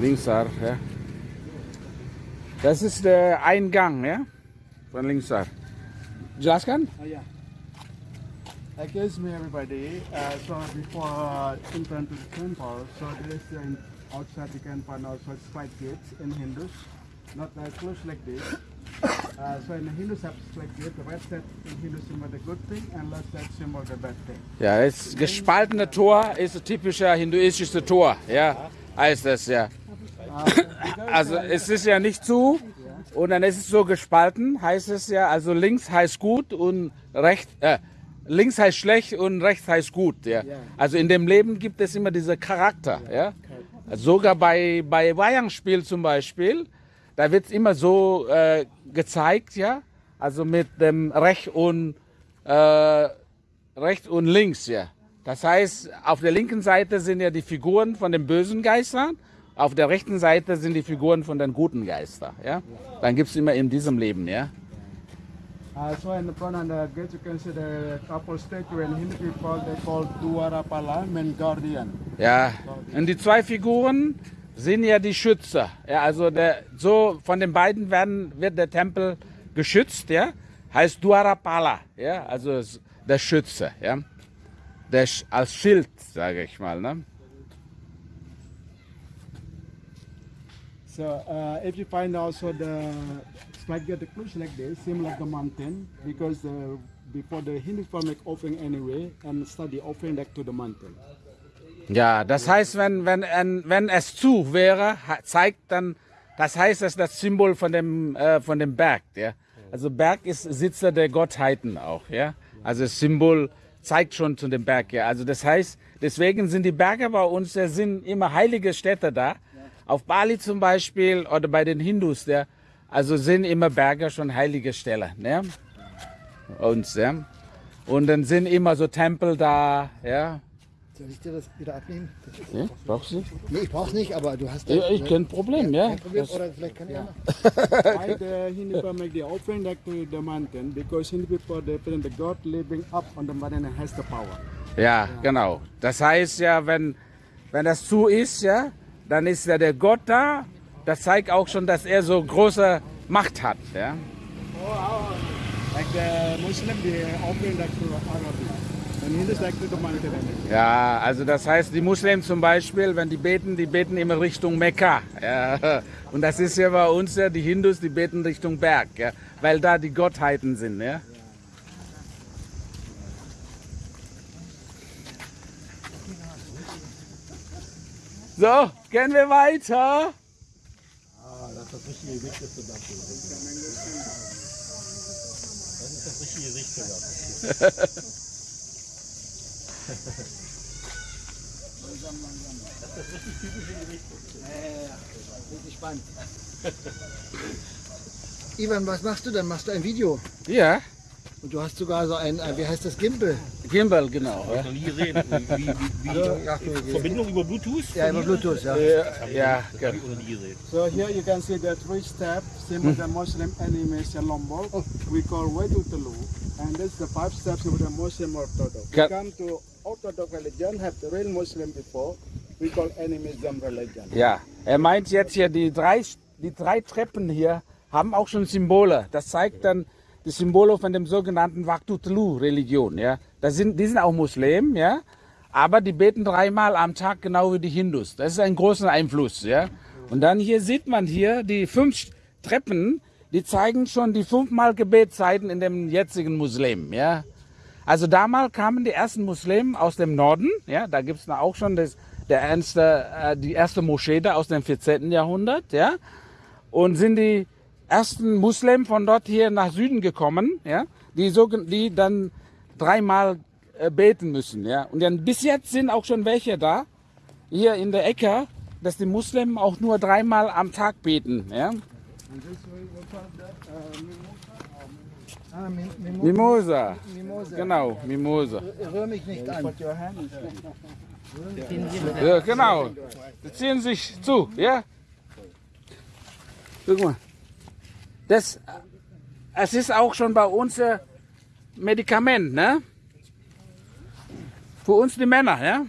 Linksar, ja. Das ist der Eingang, ja, von Linksar. Jelaskan? Oh, yeah. Excuse me, everybody. Uh, so before uh, entering to the temple, so there is outside you can find also straight gates in Hindus, not uh, close like this. Uh, so in straight gate. The right side in Hindu symbol the good thing, and left side symbol the bad thing. Ja, das gespaltene Tor ist ein typischer hinduistisches Tor, ja, heißt das, ja. Uh, Also es ist ja nicht zu und dann ist es so gespalten, heißt es ja, also links heißt gut und rechts, äh, links heißt schlecht und rechts heißt gut, ja. Also in dem Leben gibt es immer diese Charakter, ja. Sogar bei, bei Wayang-Spiel zum Beispiel, da wird immer so äh, gezeigt, ja, also mit dem Recht und äh, rechts und links, ja. Das heißt, auf der linken Seite sind ja die Figuren von den bösen Geistern, auf der rechten Seite sind die Figuren von den guten Geistern, ja. Dann gibt es immer in diesem Leben, ja. uh, so in the front of the gate you can see the couple statue in Hindu people they call Dwarapala, mean guardian. Ja, und die zwei Figuren sind ja die Schützer. Ja, also der, so von den beiden werden, wird der Tempel geschützt, ja. Heißt Dwarapala, ja, also der Schütze, ja. Der als Schild, sage ich mal, ne. So uh, if you find also the strike get the close like this, same like the mountain, because the, before the Hindu people make offering anyway and start the offering back to the mountain. Ja, das heißt, wenn, wenn, wenn es zu wäre, zeigt dann, das heißt, das ist das Symbol von dem, äh, von dem Berg. Ja? Also Berg ist Sitzer der Gottheiten auch. Ja? Also das Symbol zeigt schon zu dem Berg. Ja? Also das heißt, deswegen sind die Berge bei uns, da sind immer heilige Städte da. Auf Bali zum Beispiel oder bei den Hindus, ja? also sind immer Berge schon heilige Stellen. Ja? Uns, ja? Und dann sind immer so Tempel da, ja. Soll ich dir das wieder abnehmen? Ja brauchst du? nee, ich brauch's nicht, aber du hast Ja, ich ne? kein Problem, ja. Kein Problem, Das, oder vielleicht kann ja. Why the Hindu people make the offering back to the mountain? Because Hindu people they believe the God living up on the mountain and has the power. ja, genau. Das heißt ja, wenn, wenn das zu ist, ja, dann ist ja der Gott da. Das zeigt auch schon, dass er so große Macht hat. Ja. Like the Muslim they offering back to Allah. Ja, also das heißt, die Muslimen zum Beispiel, wenn die beten, die beten immer Richtung Mekka. Ja. Und das ist ja bei uns ja, die Hindus, die beten Richtung Berg, ja, weil da die Gottheiten sind. Ja. So, gehen wir weiter. Richtig spannend. Ivan, was machst du denn? Machst du ein Video? Ja, Und du hast sogar so ein, äh, wie heißt das, Gimbal? Gimbal, genau. Ja. noch nie gesehen. Wie, wie, wie, Verbindung über Bluetooth? Ja, über Bluetooth, ja. Ja, Hab ich noch nie gesehen. So here you can see the three steps, same as the Muslim animation Lombok. We call Wedutulu. And this is the five steps of the Muslim Orthodox. We come to Orthodox religion, have the real Muslim before. We call animism religion. Ja, er meint jetzt hier, die drei, die drei Treppen hier haben auch schon Symbole. Das zeigt dann die Symbole von dem sogenannten Waktutlu-Religion. Ja. Das sind, die sind auch Muslim, ja, aber die beten dreimal am Tag, genau wie die Hindus. Das ist ein großer Einfluss. Ja. Und dann hier sieht man hier die fünf Treppen, die zeigen schon die fünfmal Gebetszeiten in dem jetzigen Muslim. Ja. Also damals kamen die ersten Muslimen aus dem Norden, ja, da gibt es auch schon das, der erste, äh, die erste Moschee da aus dem 14. Jahrhundert, ja, und sind die ersten Muslimen von dort hier nach Süden gekommen, ja, die, so, die dann dreimal äh, beten müssen, ja. Und dann bis jetzt sind auch schon welche da, hier in der Ecke, dass die Muslimen auch nur dreimal am Tag beten, ja. Mimosa. Mim- Mimo- Mimosa, genau, Mimosa. Rühr mich nicht an. Ja, genau. Die ziehen sich zu, ja? Guck mal. Das, es ist auch schon bei uns ein Medikament, ne? Für uns die Männer, ja?